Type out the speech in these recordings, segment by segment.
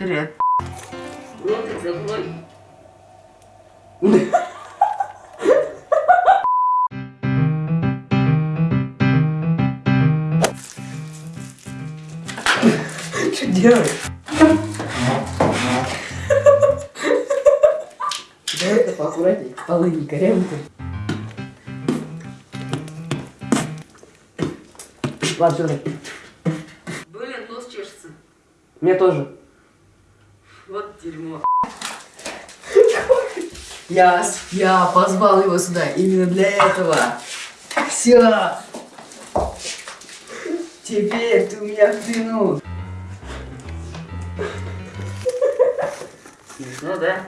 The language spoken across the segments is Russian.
Привет. Ротик закрой. Что делаешь? Давай это поаккуратнее. Полы не корявые. Ладно, все, Блин, нос чешется. Мне тоже. Дерьмо. Я, я позвал его сюда именно для этого. Все. Теперь ты у меня в плену. Смешно, да?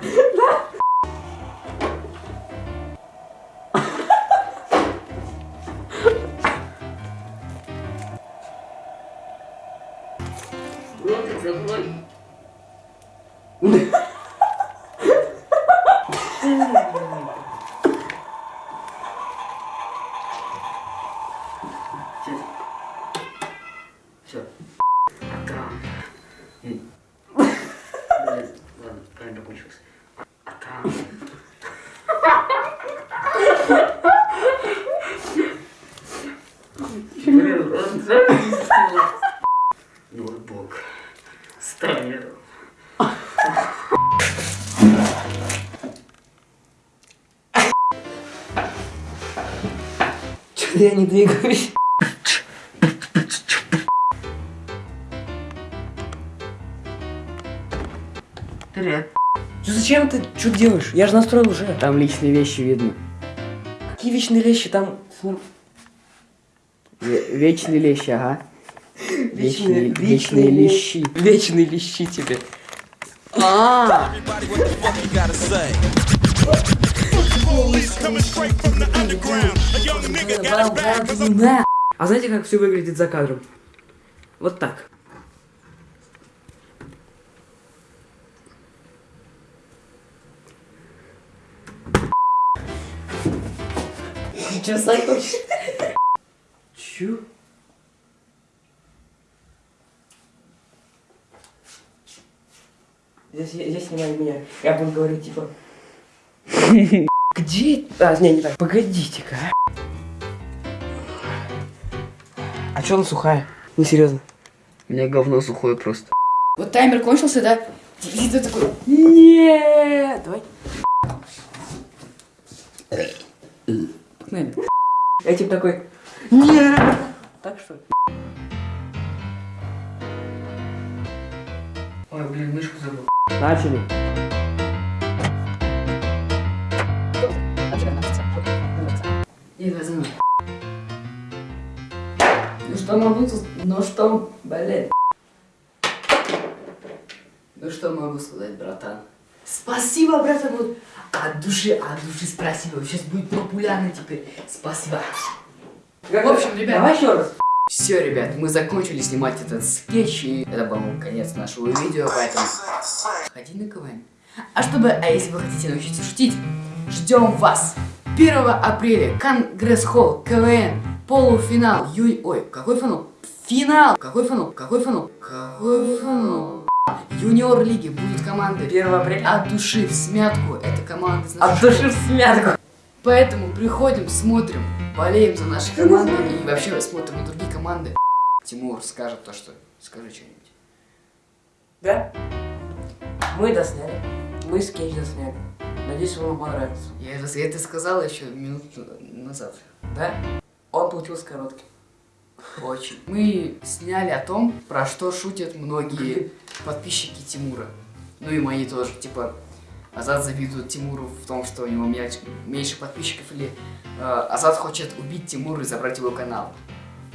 Ротик закрой. Все. А там. М. Блин, ладно, камера кончилась. А там. Блин, он. Ноутбук. Стоял. Я не двигаюсь. Привет. Что зачем ты что делаешь? Я же настроил уже. Там личные вещи видно. Какие вечные вещи? Там... Вечные лещи, ага. Вечные, Вечные- вечные лещи. Вечные лещи тебе. А, Everybody, what А знаете, как все выглядит за кадром? Вот так. Че, хочешь? Чё? Здесь, здесь снимай меня. Я буду говорить, типа... Где? А, не, не так. Погодите-ка. А чё она сухая? Ну, серьезно. У меня говно сухое просто. Вот таймер кончился, да? И ты такой, нет, давай. Погнали. Я типа такой, нет. Так что? Ой, блин, мышку забыл. Начали. И что могу, тут- ну что, блин. Ну что могу сказать, братан? Спасибо, братан, вот от души, от души спасибо. Сейчас будет популярно теперь. Спасибо. В общем, ребят, давай еще раз. Все, ребят, мы закончили снимать этот скетч, и это был конец нашего видео, поэтому ходи на КВН. А чтобы, а если вы хотите научиться шутить, ждем вас 1 апреля, Конгресс-холл, КВН, полуфинал, ю... Ой, какой финал? Финал! Какой финал? Какой финал? Какой финал? Юниор лиги будет команда 1 апреля. от души в смятку. Это команда из От души в смятку. Поэтому приходим, смотрим, болеем за наши команды и вообще смотрим на другие команды. Тимур скажет то, что... Скажи что-нибудь. Да? Мы досняли. Мы скетч досняли. Надеюсь, вам понравится. Я это, я это сказал еще минут назад. Да? Получился коротким. Очень. Мы сняли о том, про что шутят многие подписчики Тимура. Ну и мои тоже. Типа, Азат завидует Тимуру в том, что у него меньше подписчиков, или э, Азат хочет убить Тимура и забрать его канал.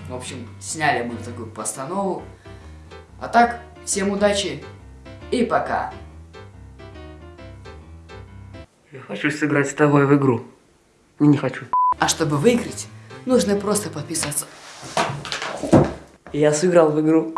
В общем, сняли мы такую постанову. А так, всем удачи и пока. Я хочу сыграть с тобой в игру. Не, не хочу. А чтобы выиграть, нужно просто подписаться. Я сыграл в игру.